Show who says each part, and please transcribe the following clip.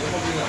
Speaker 1: Vamos ligar.